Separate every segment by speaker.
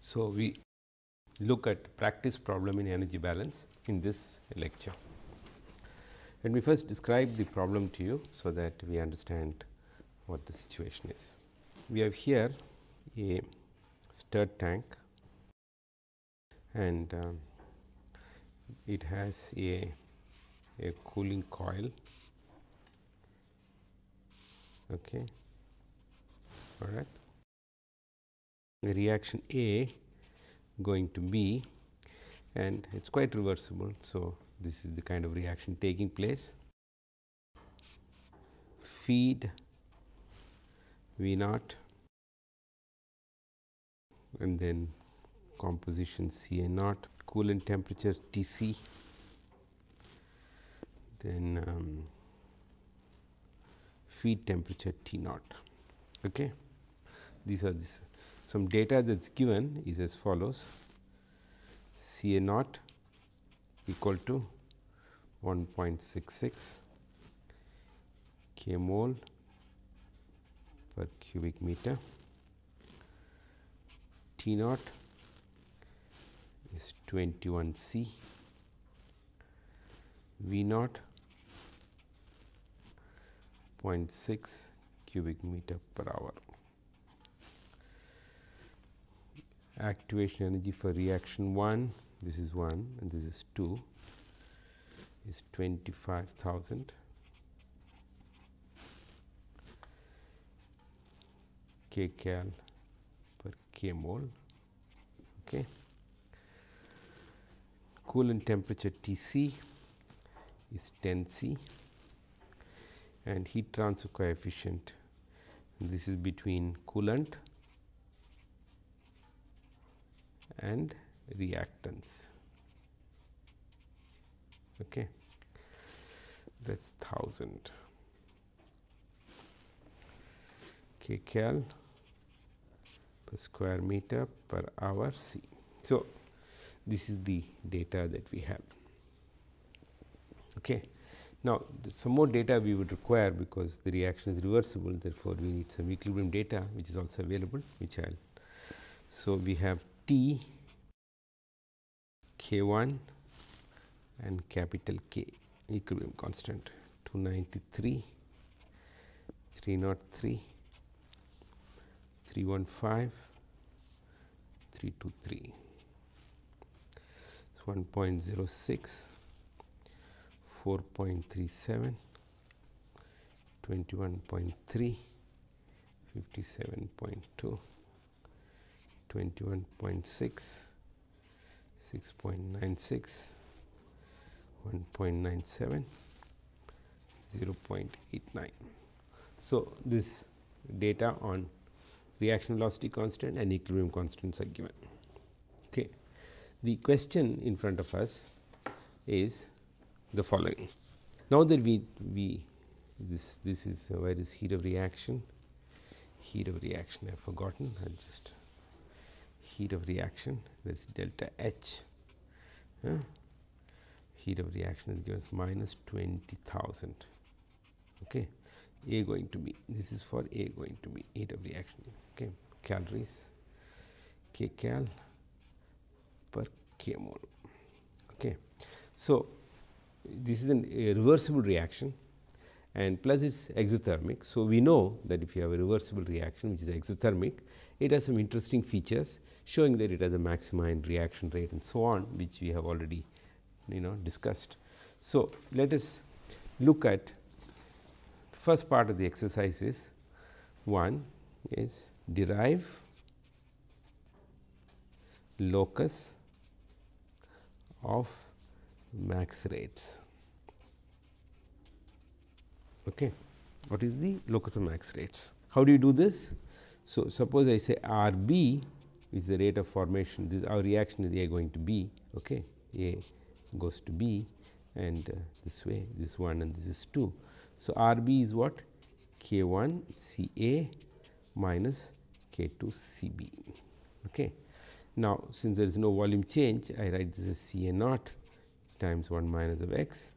Speaker 1: So, we look at practice problem in energy balance in this lecture. Let me first describe the problem to you, so that we understand what the situation is. We have here a stirred tank and um, it has a, a cooling coil okay. all right. The reaction A going to B and it is quite reversible. So, this is the kind of reaction taking place. Feed V naught and then composition C A naught, coolant temperature T c, then um, feed temperature T naught. Okay. These are this some data that is given is as follows C A naught equal to 1.66 k mole per cubic meter. T naught is 21 C, V naught 0.6 cubic meter per hour. Activation energy for reaction 1, this is 1 and this is 2 is 25,000 k cal per k mole. Okay. Coolant temperature T c is 10 C and heat transfer coefficient this is between coolant and reactants. Okay. That is 1000 k cal per square meter per hour C. So, this is the data that we have. Okay. Now, some more data we would require because the reaction is reversible therefore, we need some equilibrium data which is also available which I will. So, we have T k 1 and capital K equilibrium constant 293, 303, 315, 323. It's 1.06, 4.37, 21.3, 57.2, 21.6, 6.96, 1.97, 0.89. So, this data on reaction velocity constant and equilibrium constants are given. Okay. The question in front of us is the following. Now that we, we this this is uh, where is heat of reaction, heat of reaction I have forgotten I just heat of reaction there is delta H. Heat of reaction is given as minus 20,000. Okay. A going to be this is for A going to be heat of reaction okay. calories k cal per k mole. Okay. So, this is an, a reversible reaction and plus it is exothermic. So, we know that if you have a reversible reaction which is exothermic, it has some interesting features showing that it has a maxima in reaction rate and so on which we have already you know discussed. So, let us look at the first part of the exercise is one is derive locus of max rates. Okay. What is the locus of max rates? How do you do this? So, suppose I say R b is the rate of formation this our reaction is A going to B okay. A goes to B and uh, this way this 1 and this is 2. So, R b is what K 1 C A minus K 2 C B. Okay. Now, since there is no volume change I write this as C A naught times 1 minus of x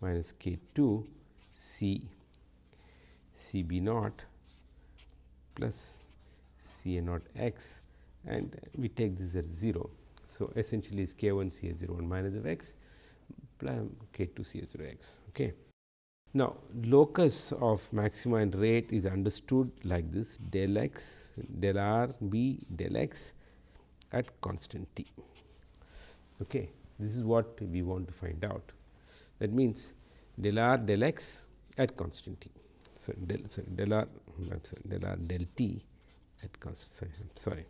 Speaker 1: minus K 2 C C B naught plus C A naught x and we take this as 0. So, essentially is k 1 C A 0 1 minus of x plus k 2 C A 0 x. Okay. Now, locus of maxima and rate is understood like this del x del r b del x at constant t. Okay. This is what we want to find out. That means, del r del x at constant t. So, del, sorry, del r sorry, del r del t at constant sorry.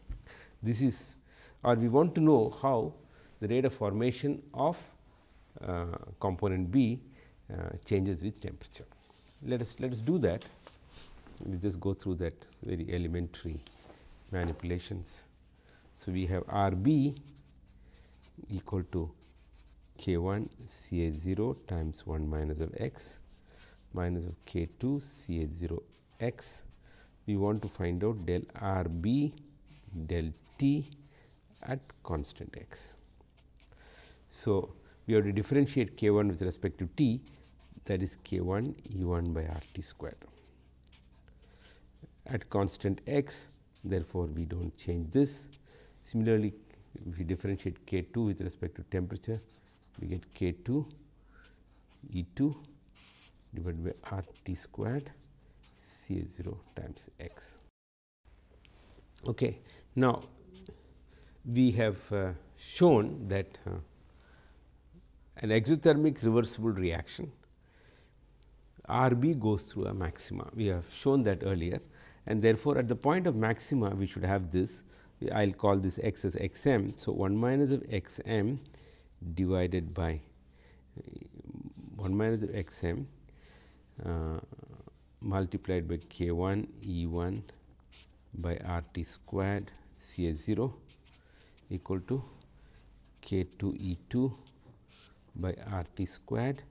Speaker 1: This is or we want to know how the rate of formation of uh, component B uh, changes with temperature. Let us let us do that. We just go through that very elementary manipulations. So, we have R B equal to k 1 C A 0 times 1 minus of x minus of k 2 C A 0 x. We want to find out del R B del t at constant x. So, we have to differentiate k 1 with respect to t that is k 1 E 1 by R t squared. At constant x therefore, we do not change this. Similarly, if we differentiate k 2 with respect to temperature, we get k 2 E 2 divided by R t squared C A 0 times x. Okay. Now, we have uh, shown that uh, an exothermic reversible reaction R b goes through a maxima. We have shown that earlier and therefore, at the point of maxima we should have this I will call this x as x m. So, 1 minus of x m divided by 1 minus of x m uh, multiplied by k 1 E 1 by R t squared C A 0 equal to k 2 E 2 by R t squared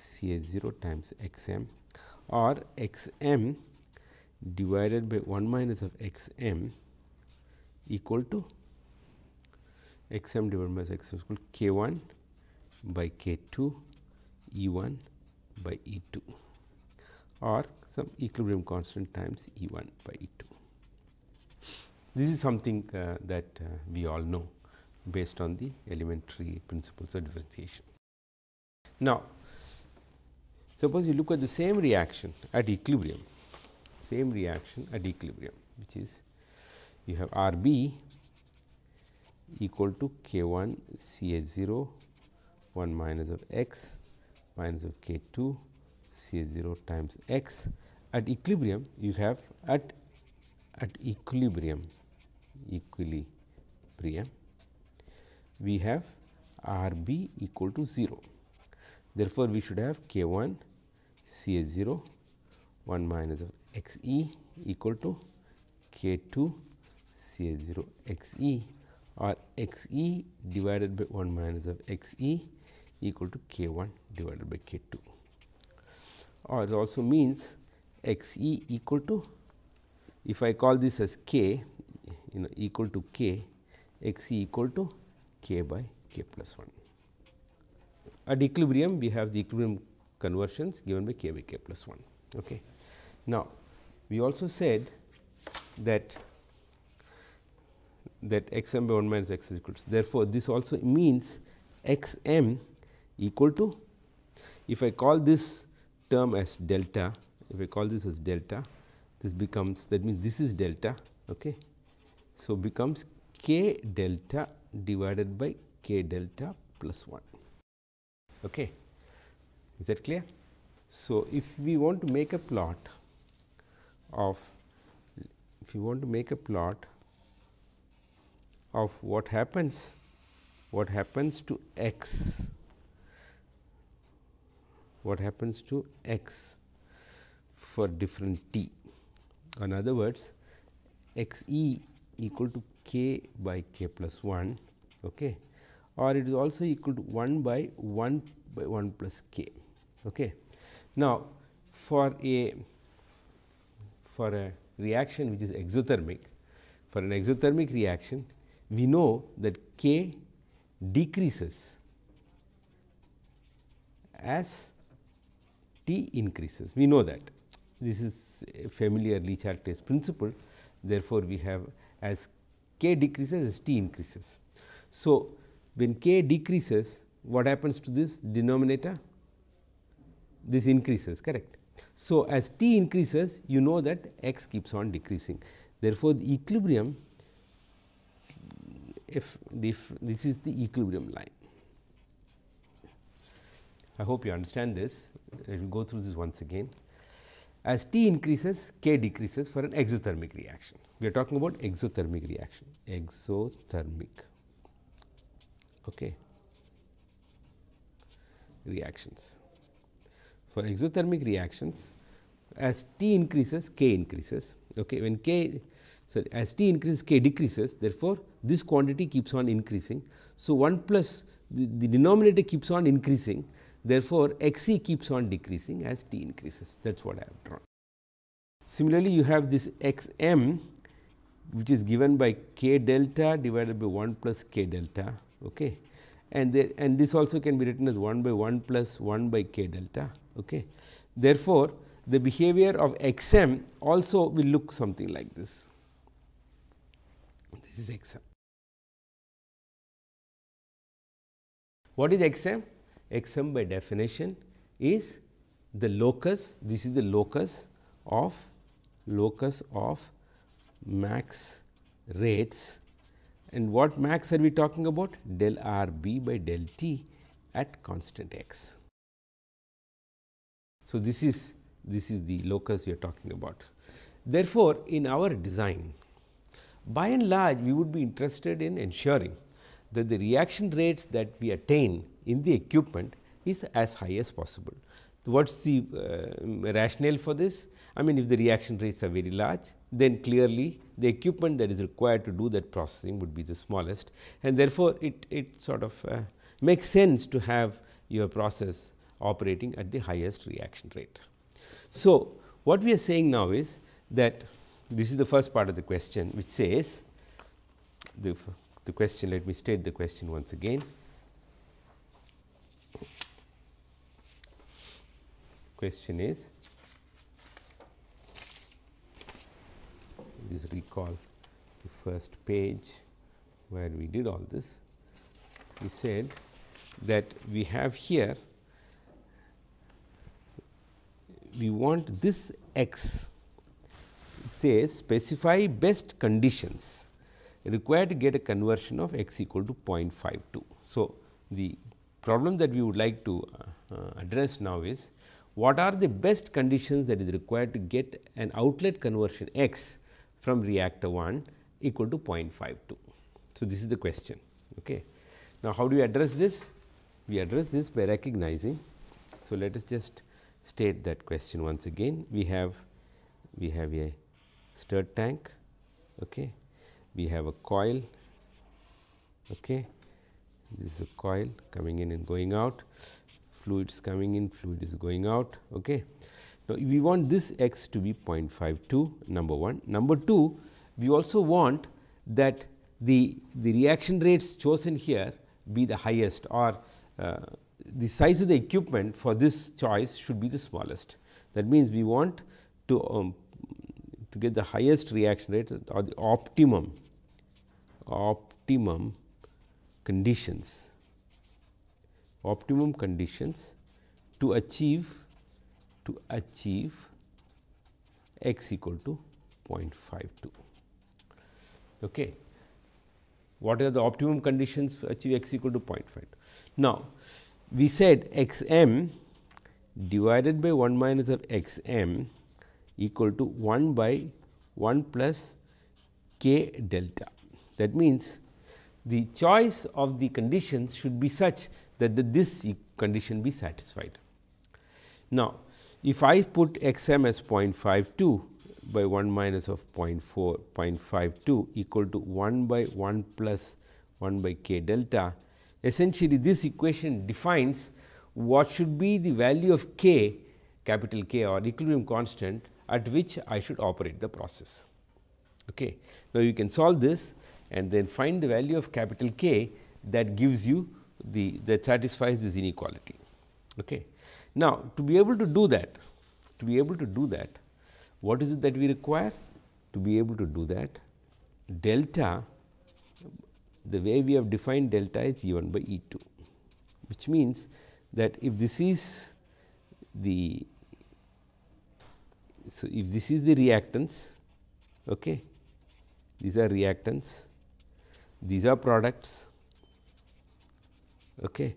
Speaker 1: C A 0 times x m or x m divided by 1 minus of x m equal to x m divided by x m equal k 1 by k 2 E 1 by E 2 or some equilibrium constant times E 1 by E 2. This is something uh, that uh, we all know based on the elementary principles of differentiation. Now, suppose you look at the same reaction at equilibrium, same reaction at equilibrium which is you have R b equal to k 1 C A 0 1 minus of x minus of k 2 C A 0 times x. At equilibrium you have at at equilibrium equilibrium we have R b equal to 0. Therefore, we should have k 1 C A 0 1 minus of x e equal to k 2 C A 0 x e or x e divided by 1 minus of x e equal to k 1 divided by k 2 or it also means x e equal to if I call this as k you know equal to k x e equal to k by k plus 1. At equilibrium we have the equilibrium conversions given by k by k plus 1. Okay. Now, we also said that that x m by 1 minus x is equal to. Therefore, this also means x m equal to if I call this term as delta, if I call this as delta, this becomes that means this is delta. Okay. So, becomes k delta divided by k delta plus 1. Okay. Is that clear? So, if we want to make a plot of if you want to make a plot of what happens what happens to x what happens to x for different t. In other words, x e equal to k by k plus 1 okay, or it is also equal to 1 by 1 by 1 plus k. Okay. Now, for a for a reaction which is exothermic, for an exothermic reaction we know that k decreases as T increases. We know that this is a familiar Le Chatelier's principle. Therefore, we have as k decreases as t increases. So, when k decreases what happens to this denominator? This increases correct. So, as t increases you know that x keeps on decreasing. Therefore, the equilibrium if, if this is the equilibrium line. I hope you understand this. Let me go through this once again. As T increases, K decreases for an exothermic reaction. We are talking about exothermic reaction, exothermic okay. reactions. For exothermic reactions, as T increases, K increases. Okay. When K sorry, as T increases, K decreases, therefore, this quantity keeps on increasing. So, 1 plus the, the denominator keeps on increasing Therefore, X e keeps on decreasing as t increases that is what I have drawn. Similarly, you have this x m which is given by k delta divided by 1 plus k delta okay. and and this also can be written as 1 by 1 plus 1 by k delta. Okay. Therefore, the behavior of x m also will look something like this. This is x m. What is x m? X m by definition is the locus, this is the locus of locus of max rates and what max are we talking about? Del r b by del t at constant x. So, this is this is the locus we are talking about. Therefore, in our design by and large we would be interested in ensuring that the reaction rates that we attain in the equipment is as high as possible. What is the uh, rationale for this? I mean if the reaction rates are very large, then clearly the equipment that is required to do that processing would be the smallest and therefore, it, it sort of uh, makes sense to have your process operating at the highest reaction rate. So, what we are saying now is that this is the first part of the question which says the, the question let me state the question once again question is this recall the first page where we did all this. We said that we have here we want this x it says specify best conditions required to get a conversion of x equal to 0.52. So, the problem that we would like to uh, uh, address now is what are the best conditions that is required to get an outlet conversion x from reactor 1 equal to 0.52. So, this is the question. Okay. Now, how do we address this? We address this by recognizing. So, let us just state that question once again. We have we have a stirred tank, okay. we have a coil, okay. this is a coil coming in and going out fluids coming in, fluid is going out. Okay. Now, we want this x to be 0.52 number 1. Number 2, we also want that the, the reaction rates chosen here be the highest or uh, the size of the equipment for this choice should be the smallest. That means, we want to um, to get the highest reaction rate or the optimum optimum conditions optimum conditions to achieve to achieve x equal to 0.52. Okay. What are the optimum conditions to achieve x equal to 0.5? Now, we said x m divided by 1 minus of x m equal to 1 by 1 plus k delta. That means, the choice of the conditions should be such that the, this condition be satisfied. Now, if I put x m as 0.52 by 1 minus of 0.4 0.52 equal to 1 by 1 plus 1 by k delta, essentially this equation defines what should be the value of k capital K or equilibrium constant at which I should operate the process. Okay. Now, you can solve this and then find the value of capital K that gives you the that satisfies this inequality. Okay. Now, to be able to do that, to be able to do that, what is it that we require? To be able to do that, delta the way we have defined delta is E 1 by E 2, which means that if this is the so if this is the reactants, okay these are reactants these are products okay.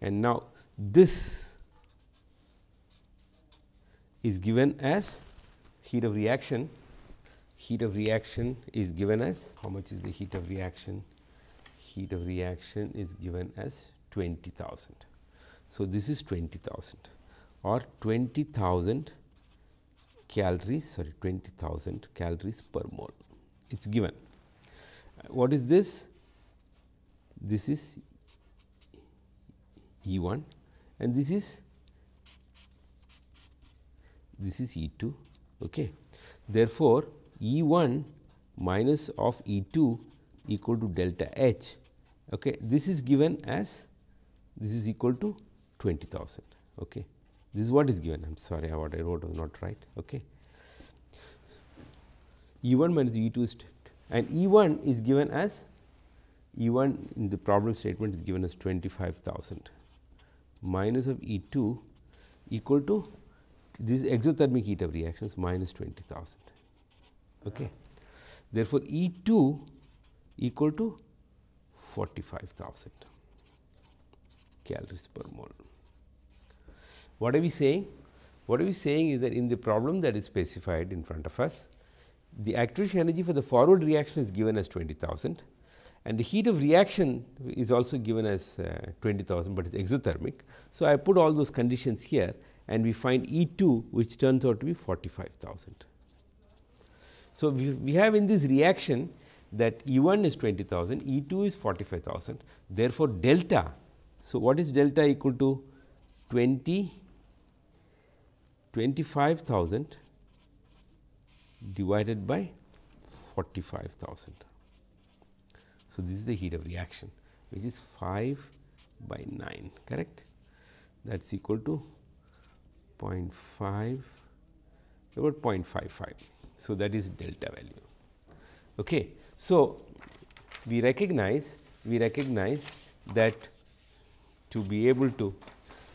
Speaker 1: And now this is given as heat of reaction. Heat of reaction is given as how much is the heat of reaction? Heat of reaction is given as 20000 so this is 20000 or 20000 calories sorry 20000 calories per mole. It is given. What is this? This is E 1 and this is this is E 2. Okay. Therefore, E 1 minus of E 2 equal to delta H. Okay. This is given as this is equal to 20,000. Okay. This is what is given. I am sorry, what I wrote was not right. Okay. E 1 minus E 2 is and E 1 is given as E 1 in the problem statement is given as 25,000 minus of E 2 equal to this exothermic heat of reactions minus 20,000. Okay. Therefore, E 2 equal to 45,000 calories per mole. What are we saying? What are we saying is that in the problem that is specified in front of us, the activation energy for the forward reaction is given as 20,000 and the heat of reaction is also given as uh, 20,000, but it is exothermic. So, I put all those conditions here and we find E 2 which turns out to be 45,000. So, we, we have in this reaction that E 1 is 20,000, E 2 is 45,000. Therefore, delta. So, what is delta equal to 20 25,000 divided by 45,000. So, this is the heat of reaction which is 5 by 9 correct that is equal to 0.5 about 0.55. So, that is delta value. Okay. So, we recognize we recognize that to be able to.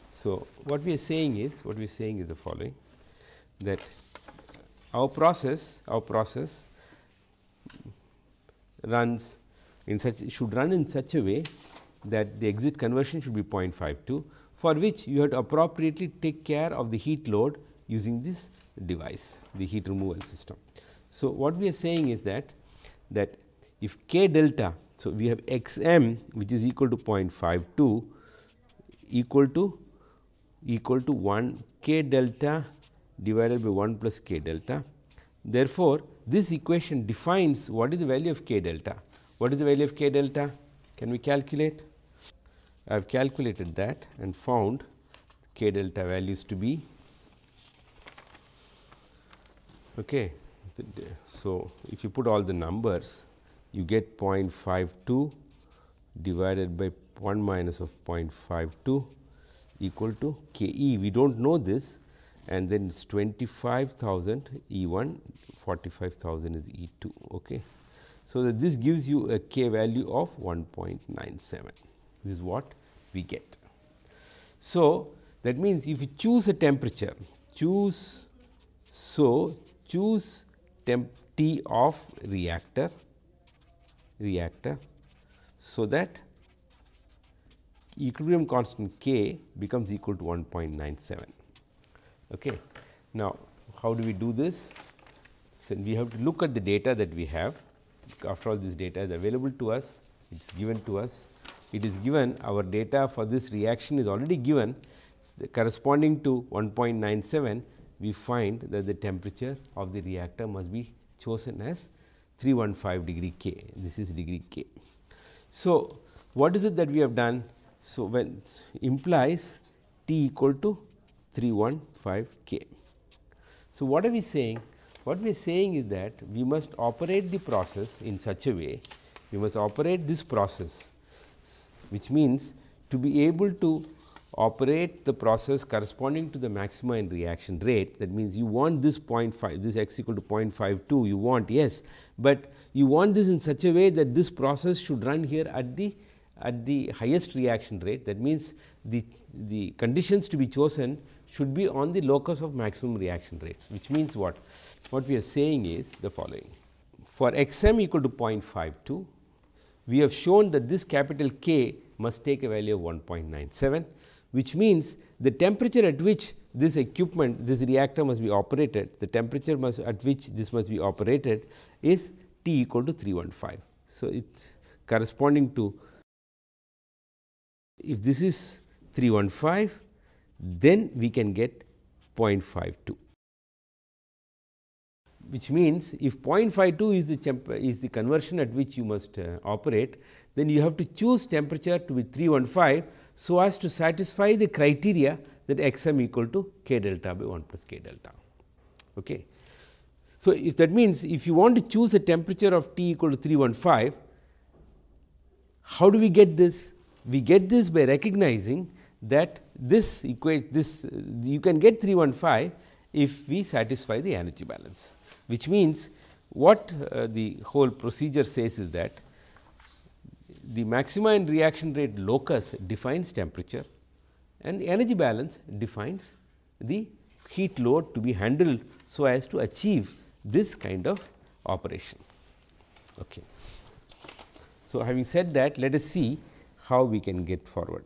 Speaker 1: So, what we are saying is what we are saying is the following that our process our process runs in such should run in such a way that the exit conversion should be 0.52 for which you have to appropriately take care of the heat load using this device the heat removal system. So, what we are saying is that that if k delta so we have x m which is equal to 0.52 equal to equal to 1 k delta divided by 1 plus k delta. Therefore, this equation defines what is the value of k delta. What is the value of k delta? Can we calculate? I have calculated that and found k delta values to be okay. So, if you put all the numbers you get 0.52 divided by 1 minus of 0.52 equal to k e. We do not know this and then it is 25,000 E 1 45,000 is E 2. Okay. So, that this gives you a k value of 1.97 this is what we get. So, that means if you choose a temperature choose so choose temp T of reactor reactor so that equilibrium constant K becomes equal to 1.97. Okay. Now, how do we do this? So, we have to look at the data that we have after all this data is available to us, it is given to us. It is given our data for this reaction is already given corresponding to 1.97 we find that the temperature of the reactor must be chosen as 315 degree K, this is degree K. So, what is it that we have done? So, when implies T equal to 315 K. So, what are we saying? What we are saying is that we must operate the process in such a way, we must operate this process, which means to be able to operate the process corresponding to the maxima in reaction rate. That means you want this 0.5 this x equal to 0.52 you want yes, but you want this in such a way that this process should run here at the at the highest reaction rate. That means the the conditions to be chosen should be on the locus of maximum reaction rates which means what what we are saying is the following for x m equal to 0.52 we have shown that this capital K must take a value of 1.97 which means the temperature at which this equipment this reactor must be operated the temperature must at which this must be operated is T equal to 315. So, it is corresponding to if this is 315 then we can get 0.52 which means if 0.52 is the is the conversion at which you must uh, operate then you have to choose temperature to be 315 so as to satisfy the criteria that x m equal to k delta by 1 plus k delta. Okay. So, if that means if you want to choose a temperature of T equal to 315, how do we get this? We get this by recognizing that this equate this you can get 315 if we satisfy the energy balance, which means what uh, the whole procedure says is that the maxima in reaction rate locus defines temperature and the energy balance defines the heat load to be handled so as to achieve this kind of operation. Okay. So, having said that let us see how we can get forward.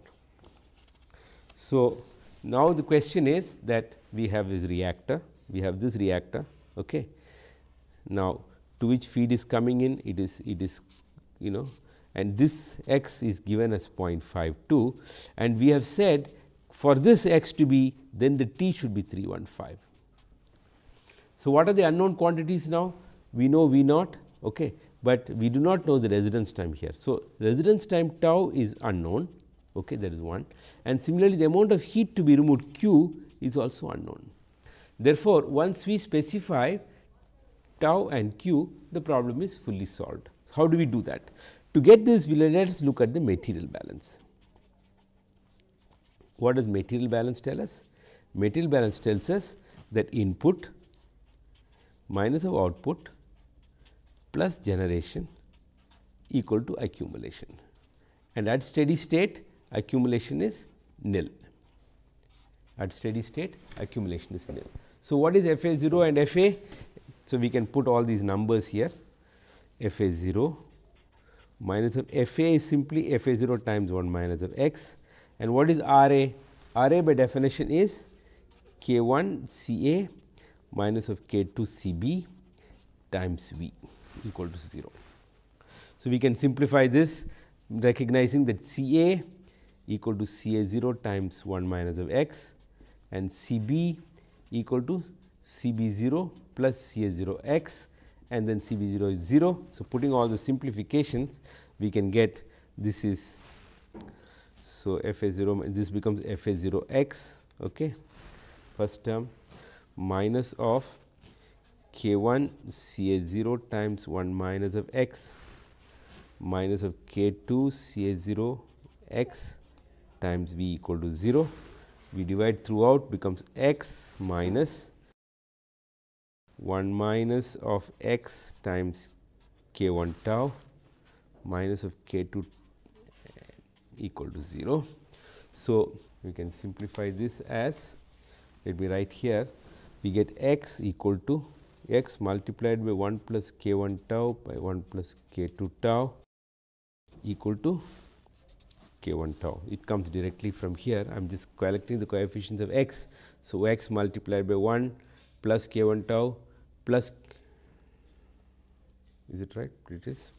Speaker 1: So, now the question is that we have this reactor, we have this reactor. Okay. Now, to which feed is coming in it is it is you know and this x is given as 0.52 and we have said for this x to be then the t should be 315. So, what are the unknown quantities now? We know V naught, okay, but we do not know the residence time here. So, residence time tau is unknown, okay, that is one and similarly the amount of heat to be removed q is also unknown. Therefore, once we specify tau and q, the problem is fully solved. How do we do that? To get this, let us look at the material balance. What does material balance tell us? Material balance tells us that input minus of output plus generation equal to accumulation and at steady state accumulation is nil. At steady state accumulation is nil. So, what is F A 0 and F A? So, we can put all these numbers here F A 0 minus of F A is simply F A 0 times 1 minus of x and what is R A? R A by definition is K 1 C A minus of k 2 C b times V equal to 0. So, we can simplify this recognizing that C A equal to C A 0 times 1 minus of x and C B equal to C B 0 plus C A 0 x and then C B 0 is 0. So, putting all the simplifications we can get this is so f a 0 this becomes f a 0 x okay first term minus of k 1 C A 0 times 1 minus of x minus of k 2 C A 0 x times v equal to 0. We divide throughout becomes x minus 1 minus of x times k 1 tau minus of k 2 equal to 0. So, we can simplify this as let me write here we get x equal to x multiplied by 1 plus k 1 tau by 1 plus k 2 tau equal to k 1 tau. It comes directly from here. I am just collecting the coefficients of x. So, x multiplied by 1 plus k 1 tau plus is it right? It is.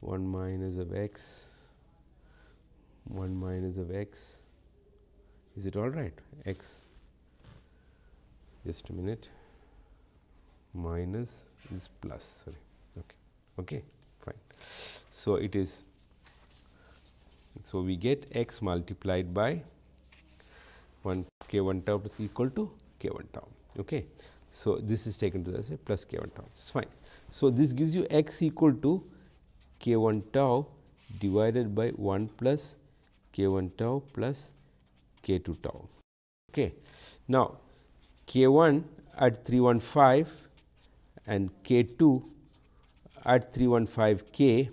Speaker 1: 1 minus of x. 1 minus of x. Is it all right? X. Just a minute. Minus is plus. Sorry. Okay. Okay. Fine. So it is. So we get x multiplied by 1 k 1 tau is equal to k 1 tau. Okay so this is taken to as a plus k 1 tau it's fine so this gives you x equal to k 1 tau divided by 1 plus k 1 tau plus k 2 tau. Okay. Now, k 1 at 315 and k 2 at 315 k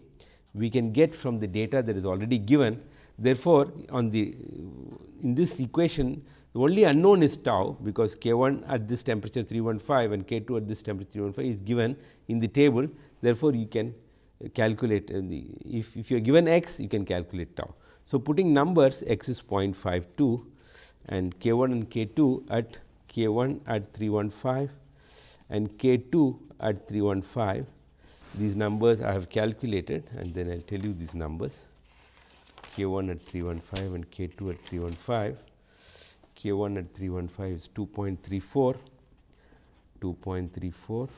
Speaker 1: we can get from the data that is already given. Therefore, on the in this equation the only unknown is tau because k 1 at this temperature 315 and k 2 at this temperature 315 is given in the table. Therefore, you can uh, calculate uh, the if, if you are given x you can calculate tau. So, putting numbers x is 0.52 and k 1 and k 2 at k 1 at 315 and k 2 at 315 these numbers I have calculated and then I will tell you these numbers k 1 at 315 and k 2 at 315 k 1 at 315 is 2.34 2.34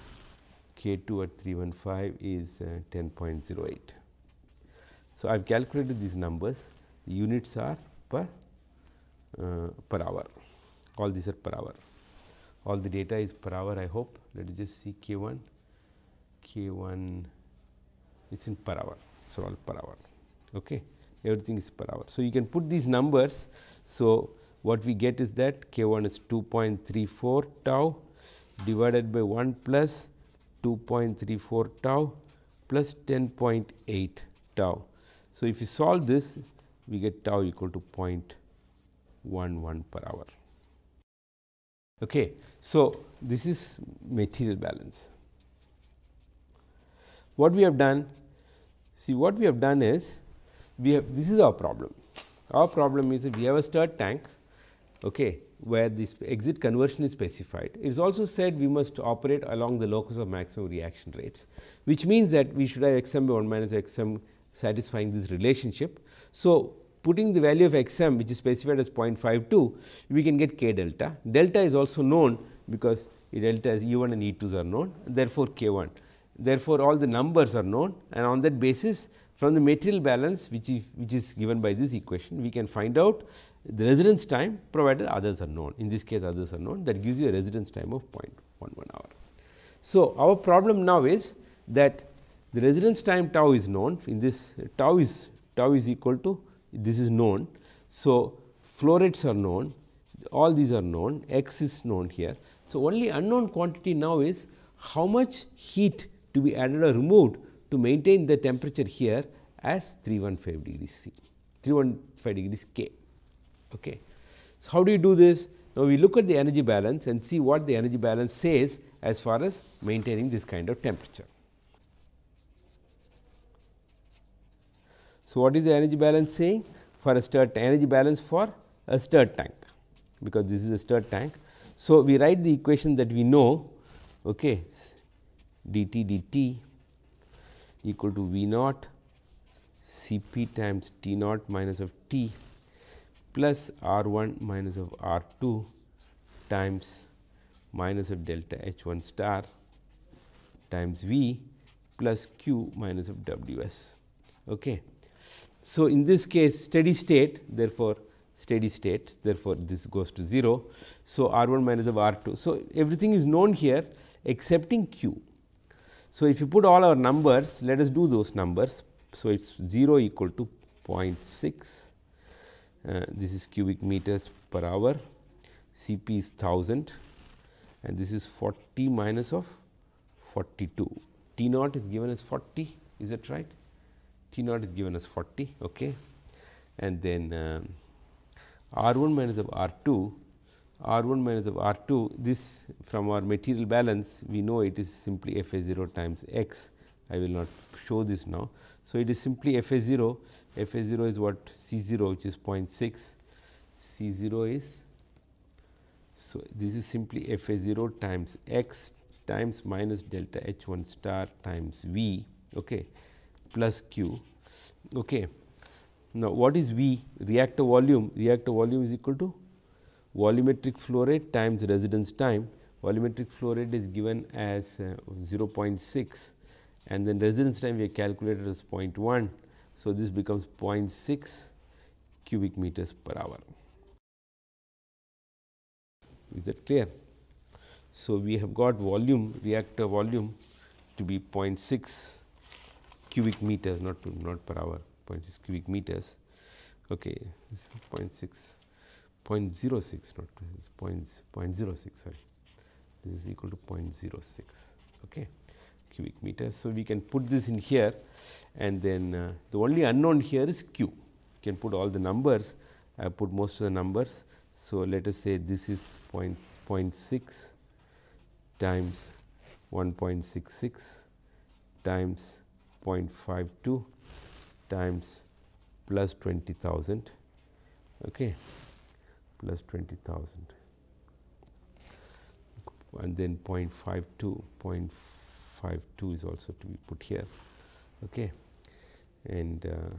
Speaker 1: k 2 at 315 is uh, 10.08. So, I have calculated these numbers the units are per uh, per hour all these are per hour all the data is per hour I hope let us just see k 1 k 1 is in per hour. So, all per hour okay. everything is per hour. So, you can put these numbers. So, what we get is that k 1 is 2.34 tau divided by 1 plus 2.34 tau plus 10.8 tau. So, if you solve this we get tau equal to 0.11 per hour. Okay. So, this is material balance. What we have done see what we have done is we have this is our problem. Our problem is that we have a stirred tank okay, where this exit conversion is specified. It is also said we must operate along the locus of maximum reaction rates, which means that we should have x m by 1 minus x m satisfying this relationship. So, putting the value of x m which is specified as 0.52, we can get k delta. Delta is also known because delta is E 1 and E 2s are known therefore, k 1. Therefore, all the numbers are known and on that basis from the material balance which is which is given by this equation we can find out the residence time provided others are known in this case others are known that gives you a residence time of 0.11 hour. So, our problem now is that the residence time tau is known in this tau is tau is equal to this is known. So, flow rates are known all these are known x is known here. So, only unknown quantity now is how much heat to be added or removed to maintain the temperature here as 315 degrees C 315 degrees K. Okay. So, how do you do this? Now, we look at the energy balance and see what the energy balance says as far as maintaining this kind of temperature. So, what is the energy balance saying for a stirred energy balance for a stirred tank because this is a stirred tank. So, we write the equation that we know okay, dt dt equal to V naught C p times T naught minus of T plus R 1 minus of R 2 times minus of delta H 1 star times V plus Q minus of W s. Okay. So, in this case steady state therefore, steady state therefore, this goes to 0. So, R 1 minus of R 2. So, everything is known here excepting Q. So, if you put all our numbers let us do those numbers. So, it is 0 equal to 0.6 uh, this is cubic meters per hour, Cp is 1000 and this is 40 minus of 42. T naught is given as 40, is that right? T naught is given as 40, okay. and then um, R 1 minus of R 2, R 1 minus of R 2, this from our material balance we know it is simply F A 0 times x. I will not show this now. So, it is simply F A 0 f a 0 is what C 0 which is 0.6, C 0 is. So, this is simply f a 0 times x times minus delta h 1 star times V okay, plus q. Okay. Now, what is V? Reactor volume, reactor volume is equal to volumetric flow rate times residence time. Volumetric flow rate is given as uh, 0.6 and then residence time we calculated as 0.1 so, this becomes 0.6 cubic meters per hour. Is that clear? So, we have got volume reactor volume to be 0.6 cubic meters not not per hour 0.6 cubic meters okay 0.6 0.06 not point, 0.06 sorry this is equal to 0.06 okay cubic meters. So, we can put this in here and then uh, the only unknown here is q. You can put all the numbers, I put most of the numbers. So, let us say this is 0 0.6 times 1.66 times 0.52 times plus 20,000 okay, plus 20,000 and then 0.52, 0.52 is also to be put here. Okay. And uh,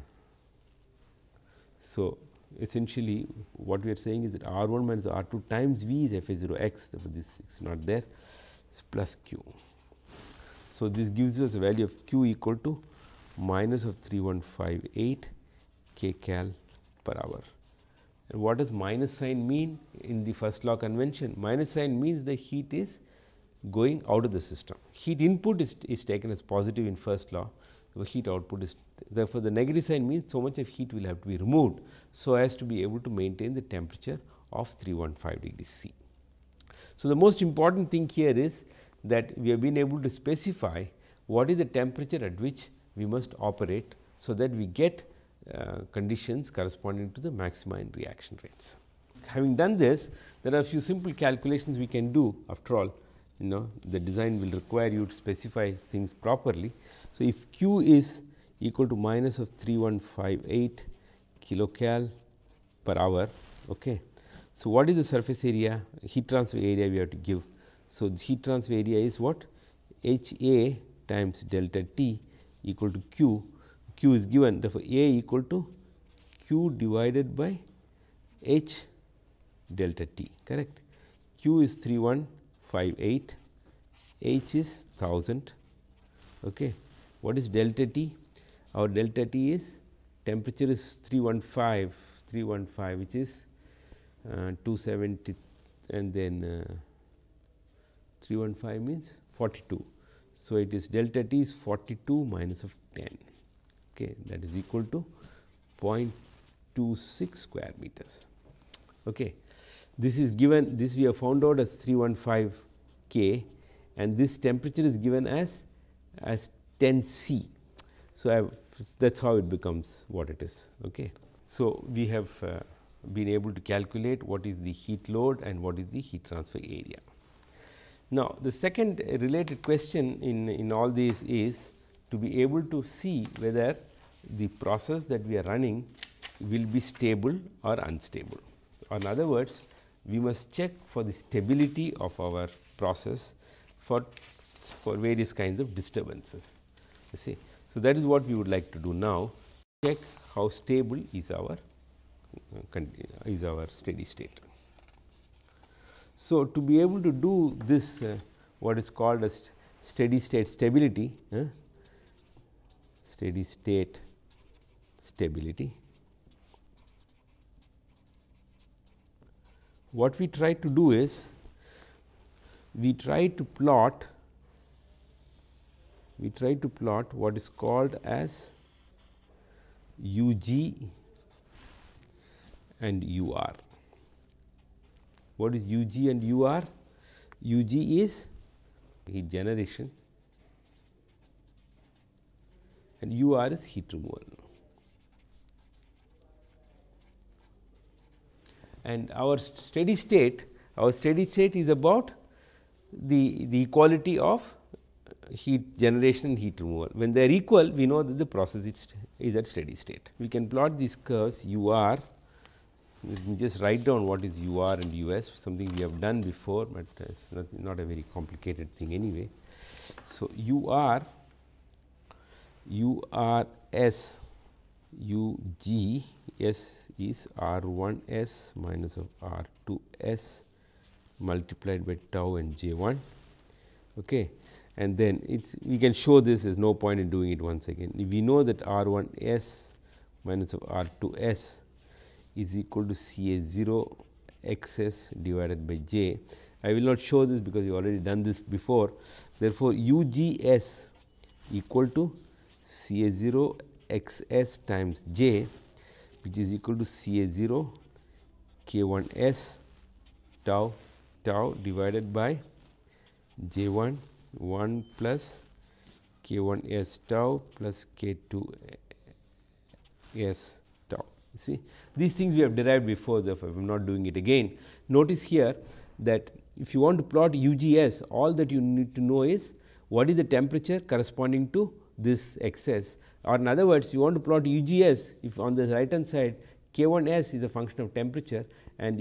Speaker 1: so, essentially what we are saying is that R 1 minus R 2 times V is f a 0 x, therefore, this is not there is plus q. So, this gives us a value of q equal to minus of 3158 k cal per hour. And what does minus sign mean in the first law convention? Minus sign means the heat is going out of the system. Heat input is, is taken as positive in first law, the heat output is therefore, the negative sign means so much of heat will have to be removed. So, as to be able to maintain the temperature of 315 degrees C. So, the most important thing here is that we have been able to specify what is the temperature at which we must operate. So, that we get uh, conditions corresponding to the maxima in reaction rates. Having done this, there are a few simple calculations we can do after all you know the design will require you to specify things properly. So, if q is equal to minus of 3158 kilocal per hour. Okay. So, what is the surface area heat transfer area we have to give. So, the heat transfer area is what H A times delta T equal to Q q is given therefore, A equal to q divided by h delta t correct. q is 3158, h is 1000. Okay. What is delta t? Our delta t is temperature is 315, 315 which is uh, 270 and then uh, 315 means 42. So, it is delta t is 42 minus of 10 okay, that is equal to 0.26 square meters. Okay. This is given this we have found out as 315 K and this temperature is given as as 10 C. So, that is how it becomes what it is. Okay. So, we have uh, been able to calculate what is the heat load and what is the heat transfer area. Now, the second related question in, in all these is to be able to see whether the process that we are running will be stable or unstable. Or in other words, we must check for the stability of our process for, for various kinds of disturbances. You see. So, that is what we would like to do now check how stable is our is our steady state. So, to be able to do this uh, what is called as steady state stability, uh, steady state stability. What we try to do is we try to plot we try to plot what is called as u g and u r. What is u g and u r? u g is heat generation and u r is heat removal. and our steady state, our steady state is about the, the equality of heat generation and heat removal. When they are equal, we know that the process is, is at steady state. We can plot these curves u r, let me just write down what is u r and u s, something we have done before, but it is not, not a very complicated thing anyway. So, u r, u r s, u g s is r 1 s minus of r 2 s multiplied by tau and j 1 okay. and then it's we can show this is no point in doing it once again. We know that r 1 s minus of r 2 s is equal to C A 0 x s divided by j. I will not show this because we already done this before. Therefore, U G S equal to C A 0 x s times j which is equal to C A 0 k 1 s tau tau divided by j 1 1 plus k 1 s tau plus k 2 s tau. See these things we have derived before therefore, I am not doing it again. Notice here that if you want to plot UGS all that you need to know is what is the temperature corresponding to this excess or in other words you want to plot UGS if on the right hand side k 1 s is a function of temperature and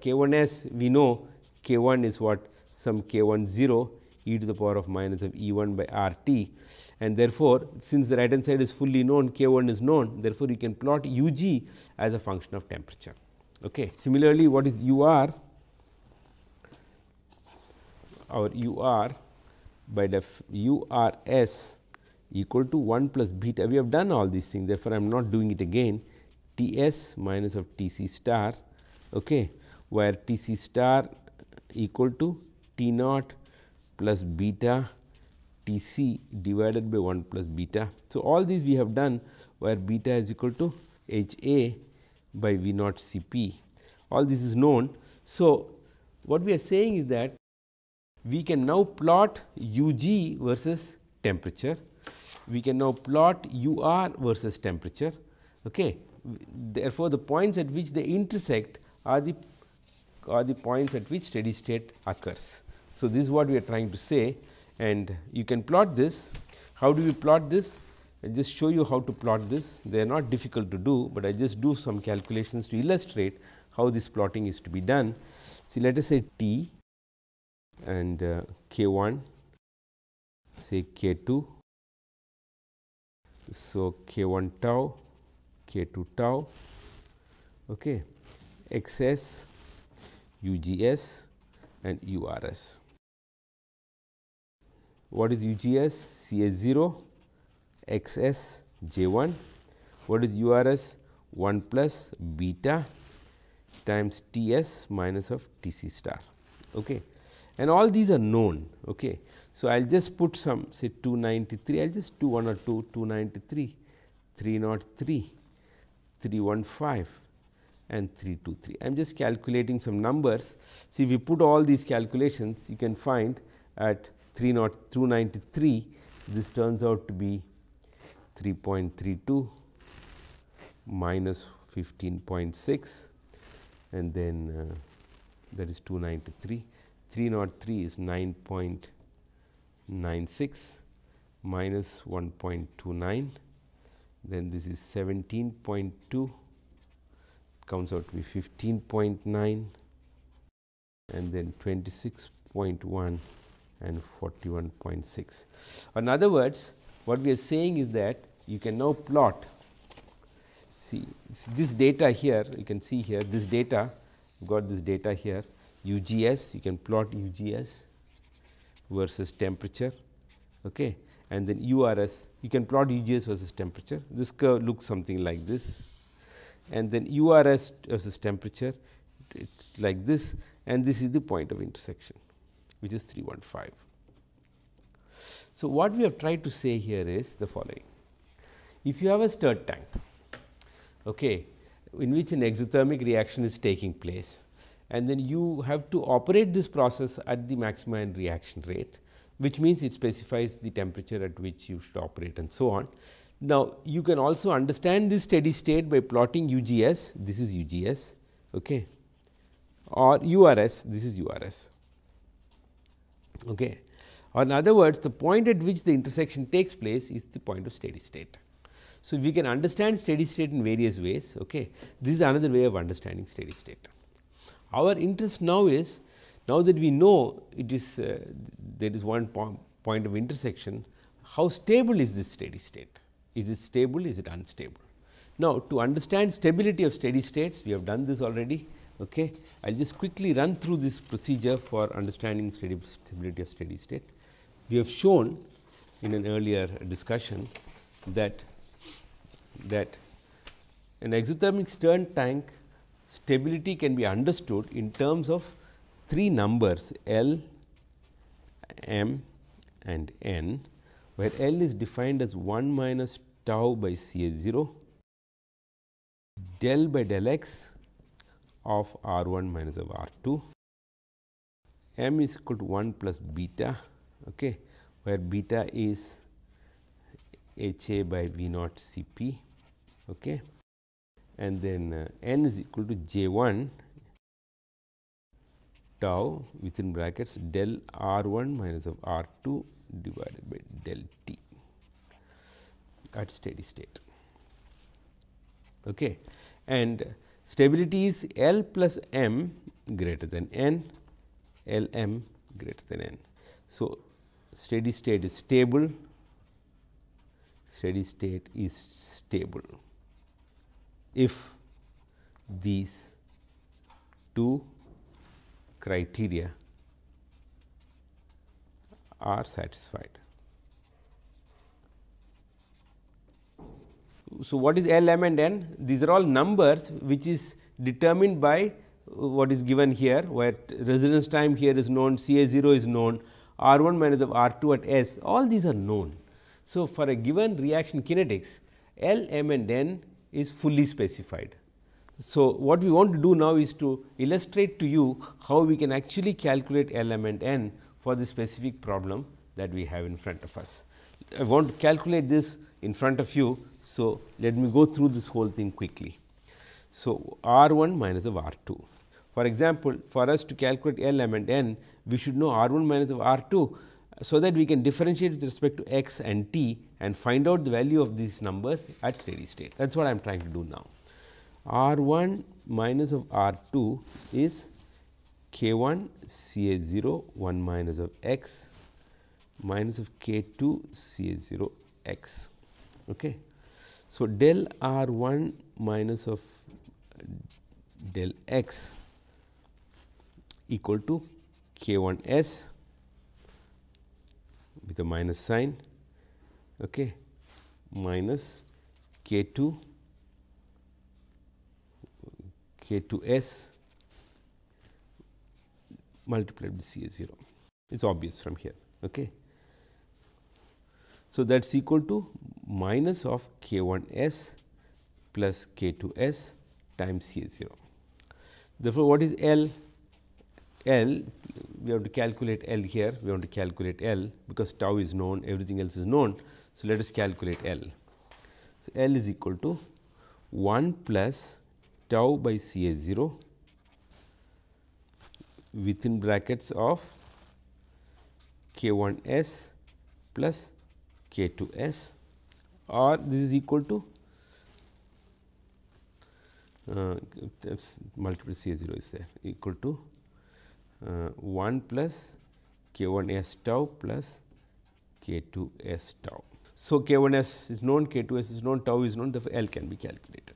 Speaker 1: k 1 s we know k 1 is what some k 1 0 e to the power of minus of E 1 by R t and therefore, since the right hand side is fully known k 1 is known therefore, you can plot u g as a function of temperature. Okay. Similarly, what is u r our u r by def u r s equal to 1 plus beta we have done all these things therefore, I am not doing it again T s minus of T c star okay, where T c star equal to T naught plus beta T c divided by 1 plus beta. So, all these we have done where beta is equal to H a by V naught C p all this is known. So, what we are saying is that we can now plot u g versus temperature, we can now plot u r versus temperature. Okay. Therefore, the points at which they intersect are the are the points at which steady state occurs. So, this is what we are trying to say and you can plot this. How do we plot this? I just show you how to plot this. They are not difficult to do, but I just do some calculations to illustrate how this plotting is to be done. See, let us say t and uh, k 1 say k 2. So, k 1 tau k 2 tau okay, x s u g s and u r s. What is u g s? C s 0 x s j 1. What is u r s? 1 plus beta times T s minus of T c star. Okay and all these are known. Okay. So, I will just put some say 293, I will just do 1 or 2, 293, 303, 315 and 323. I am just calculating some numbers. See, if we put all these calculations, you can find at 293, this turns out to be 3.32 minus 15.6 and then uh, that is 293 303 is 9.96 minus 1.29 then this is 17.2 comes out to be 15.9 and then 26.1 and 41.6. In other words, what we are saying is that you can now plot see this data here you can see here this data got this data here UGS, you can plot UGS versus temperature okay. and then URS, you can plot UGS versus temperature. This curve looks something like this and then URS versus temperature it's like this and this is the point of intersection which is 315. So, what we have tried to say here is the following. If you have a stirred tank okay, in which an exothermic reaction is taking place and then you have to operate this process at the maximum reaction rate, which means it specifies the temperature at which you should operate and so on. Now, you can also understand this steady state by plotting UGS, this is UGS okay, or URS, this is URS. Okay. Or in other words, the point at which the intersection takes place is the point of steady state. So, we can understand steady state in various ways. Okay. This is another way of understanding steady state. Our interest now is now that we know it is uh, there is one po point of intersection, how stable is this steady state? Is it stable? Is it unstable? Now, to understand stability of steady states, we have done this already. Okay. I will just quickly run through this procedure for understanding stability of steady state. We have shown in an earlier discussion that that an exothermic stirred tank stability can be understood in terms of three numbers L, M and N, where L is defined as 1 minus tau by C A 0, del by del x of r 1 minus of r 2 m is equal to 1 plus beta okay, where beta is h a by v naught c p okay. And then uh, n is equal to j 1 tau within brackets del r 1 minus of r 2 divided by del t at steady state. Okay. And stability is L plus m greater than n, L m greater than n. So, steady state is stable, steady state is stable if these two criteria are satisfied. So, what is L, M and N? These are all numbers which is determined by uh, what is given here, where residence time here is known, C A 0 is known, R 1 minus of R 2 at S, all these are known. So, for a given reaction kinetics, L, M and N is fully specified. So, what we want to do now is to illustrate to you how we can actually calculate element N for the specific problem that we have in front of us. I want to calculate this in front of you. So, let me go through this whole thing quickly. So, R 1 minus of R 2. For example, for us to calculate element n, we should know R 1 minus of R 2, so that we can differentiate with respect to x and t and find out the value of these numbers at steady state. That is what I am trying to do now. R 1 minus of R 2 is k 1 C A 0 1 minus of x minus of k 2 C A 0 x. Okay. So, del R 1 minus of del x equal to k 1 s with a minus sign okay, minus k 2 k 2 s multiplied by C A 0. It is obvious from here. Okay. So, that is equal to minus of k 1 s plus k 2 s times C A 0. Therefore, what is L? L we have to calculate L here, we want to calculate L because tau is known, everything else is known. So, let us calculate L. So, L is equal to 1 plus tau by C A 0 within brackets of k 1 s plus k 2 s or this is equal to uh, multiple C A 0 is there equal to Uh, 1 plus k 1 s tau plus k 2 s tau. So, k 1 s is known, k 2 s is known, tau is known, therefore, L can be calculated.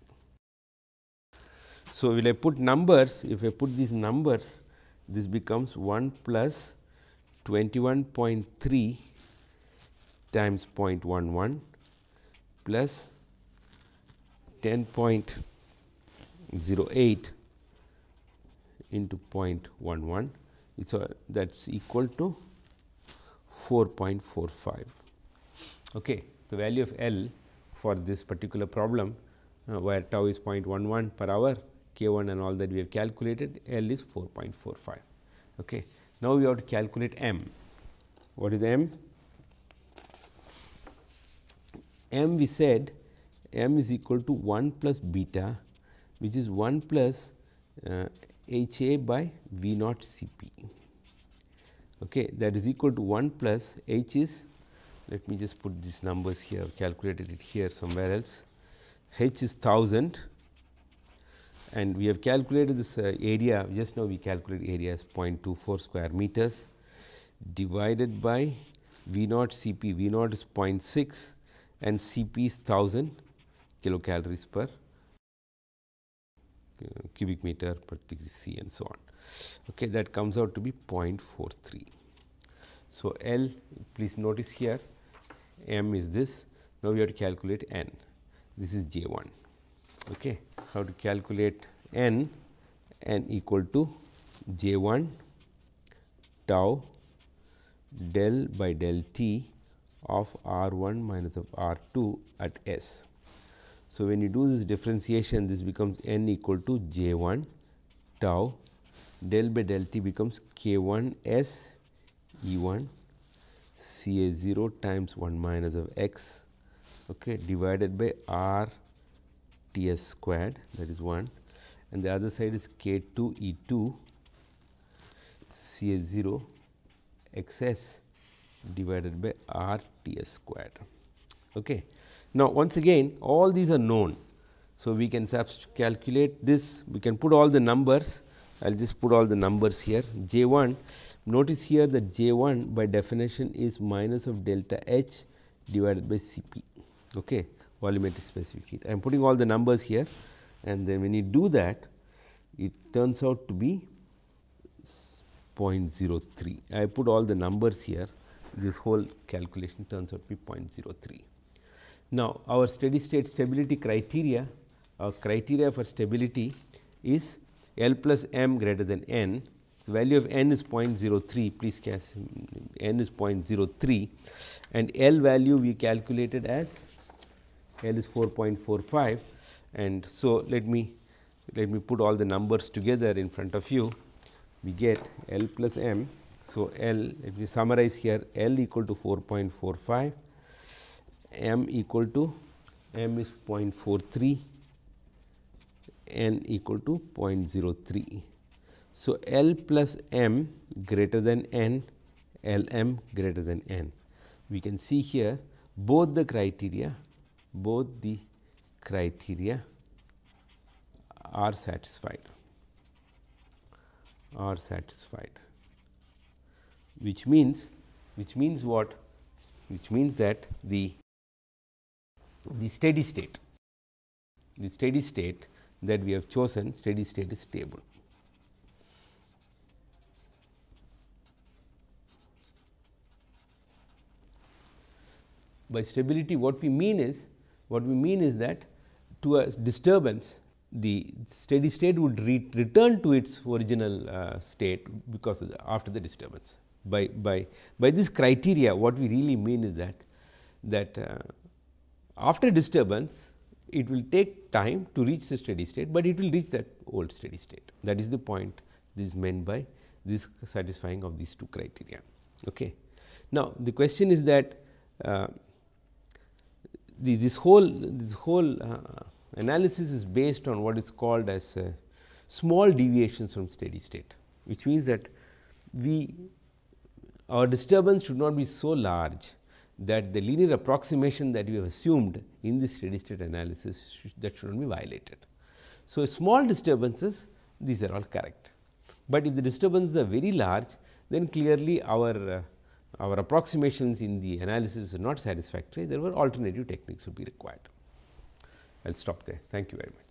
Speaker 1: So, will I put numbers, if I put these numbers, this becomes 1 plus 21.3 times 0.11 plus 10.08 into 0.11 so that is equal to 4.45. Okay. The value of L for this particular problem uh, where tau is 0.11 per hour k 1 and all that we have calculated L is 4.45. Okay. Now, we have to calculate M. What is M? M we said M is equal to 1 plus beta which is 1 plus uh, H A by V naught C P. Okay, that is equal to 1 plus H is let me just put these numbers here calculated it here somewhere else. H is 1000 and we have calculated this uh, area just now we calculate area as 0.24 square meters divided by V naught C P. V naught is 0.6 and C P is 1000 kilocalories per cubic meter per degree C and so on. Okay, that comes out to be 0.43. So, L please notice here m is this now we have to calculate n this is j 1. Okay. How to calculate n n equal to j 1 tau del by del t of r 1 minus of r 2 at s. So, when you do this differentiation this becomes n equal to j 1 tau del by del t becomes k 1 s E 1 C A 0 times 1 minus of x okay, divided by r T s squared that is 1 and the other side is k 2 E 2 C A 0 x s divided by r T s squared. Okay. Now, once again all these are known. So, we can calculate this we can put all the numbers I will just put all the numbers here J 1 notice here that J 1 by definition is minus of delta H divided by C p okay, volumetric specific heat. I am putting all the numbers here and then when you do that it turns out to be 0.03. I put all the numbers here this whole calculation turns out to be 0.03. Now, our steady state stability criteria our criteria for stability is L plus m greater than n. The value of n is 0.03, please guess n is 0.03 and L value we calculated as L is 4.45 and so let me let me put all the numbers together in front of you. We get L plus m. So, L let me summarize here L equal to 4.45, m equal to m is 0.43 n equal to 0.03. So, L plus m greater than n, L m greater than n. We can see here both the criteria, both the criteria are satisfied, are satisfied, which means, which means what? Which means that the, the steady state, the steady state that we have chosen steady state is stable. By stability what we mean is what we mean is that to a disturbance the steady state would re return to its original uh, state because the, after the disturbance. By, by, by this criteria what we really mean is that that uh, after disturbance it will take time to reach the steady state, but it will reach that old steady state. That is the point this is meant by this satisfying of these two criteria. Okay. Now, the question is that uh, the, this whole this whole uh, analysis is based on what is called as uh, small deviations from steady state, which means that we our disturbance should not be so large that the linear approximation that we have assumed in the steady state analysis that should not be violated. So, small disturbances these are all correct, but if the disturbances are very large then clearly our uh, our approximations in the analysis are not satisfactory there were alternative techniques would be required. I will stop there. Thank you very much.